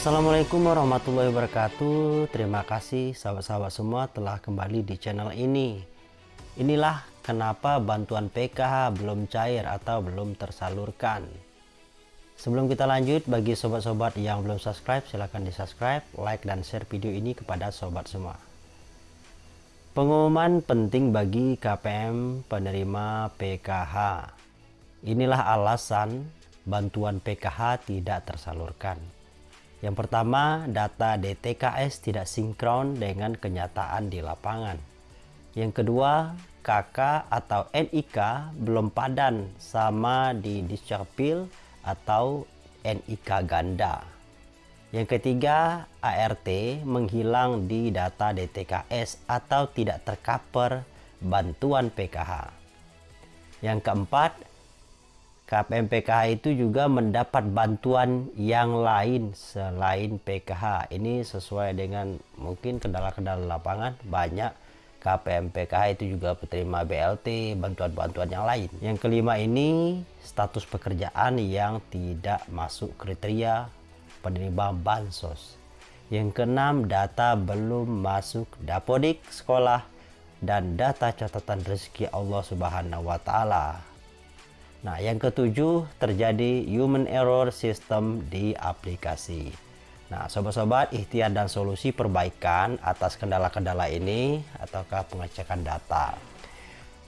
Assalamualaikum warahmatullahi wabarakatuh. Terima kasih sahabat-sahabat semua telah kembali di channel ini. Inilah kenapa bantuan PKH belum cair atau belum tersalurkan. Sebelum kita lanjut bagi sobat-sobat yang belum subscribe silahkan di subscribe, like dan share video ini kepada sobat semua. Pengumuman penting bagi KPM penerima PKH Inilah alasan bantuan PKH tidak tersalurkan yang pertama, data DTKS tidak sinkron dengan kenyataan di lapangan. Yang kedua, KK atau NIK belum padan sama di Discapil atau NIK ganda. Yang ketiga, ART menghilang di data DTKS atau tidak tercover bantuan PKH. Yang keempat, KPM PKH itu juga mendapat bantuan yang lain selain PKH. Ini sesuai dengan mungkin kendala-kendala lapangan banyak KPM PKH itu juga penerima BLT, bantuan-bantuan yang lain. Yang kelima ini status pekerjaan yang tidak masuk kriteria penerima bansos. Yang keenam data belum masuk dapodik sekolah dan data catatan rezeki Allah Subhanahu wa taala Nah, yang ketujuh terjadi human error system di aplikasi. Nah, sobat-sobat, ikhtiar dan solusi perbaikan atas kendala-kendala ini ataukah pengecekan data.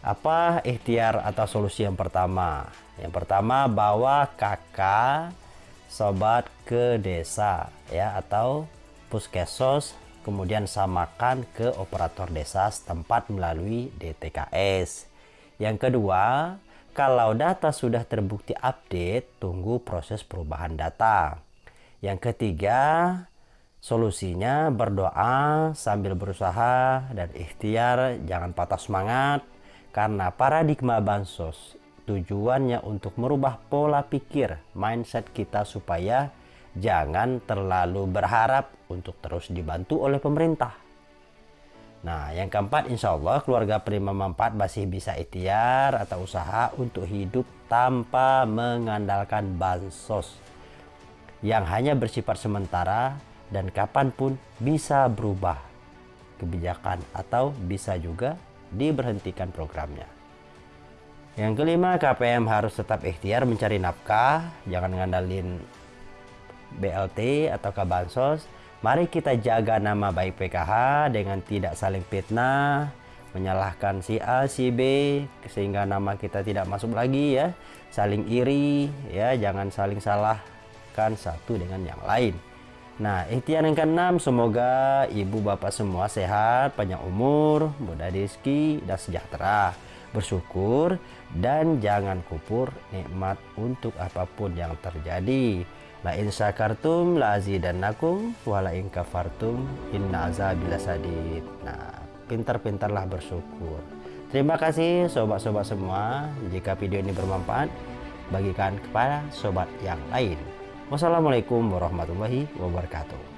Apa ikhtiar atau solusi yang pertama? Yang pertama, bawa kakak sobat ke desa ya atau puskesos kemudian samakan ke operator desa setempat melalui DTKS. Yang kedua, kalau data sudah terbukti update, tunggu proses perubahan data. Yang ketiga, solusinya berdoa sambil berusaha dan ikhtiar, jangan patah semangat karena paradigma bansos tujuannya untuk merubah pola pikir mindset kita supaya jangan terlalu berharap untuk terus dibantu oleh pemerintah Nah, yang keempat, insya Allah keluarga prima manfaat masih bisa ikhtiar atau usaha untuk hidup tanpa mengandalkan bansos yang hanya bersifat sementara dan kapan pun bisa berubah kebijakan atau bisa juga diberhentikan programnya. Yang kelima, KPM harus tetap ikhtiar mencari nafkah, jangan ngandalin BLT atau bansos Mari kita jaga nama baik PKH dengan tidak saling fitnah, menyalahkan si A, si B, sehingga nama kita tidak masuk lagi ya. Saling iri, ya jangan saling salahkan satu dengan yang lain. Nah, ikhtiar yang keenam, semoga ibu bapak semua sehat, panjang umur, mudah rezeki, dan sejahtera. Bersyukur dan jangan kupur nikmat untuk apa pun yang terjadi. La in syakartum la azidannakum wa la in kafartum inna azabil sadid. Nah, pintar-pintarlah bersyukur. Terima kasih sobat-sobat semua. Jika video ini bermanfaat, bagikan kepada sobat yang lain. Wassalamualaikum warahmatullahi wabarakatuh.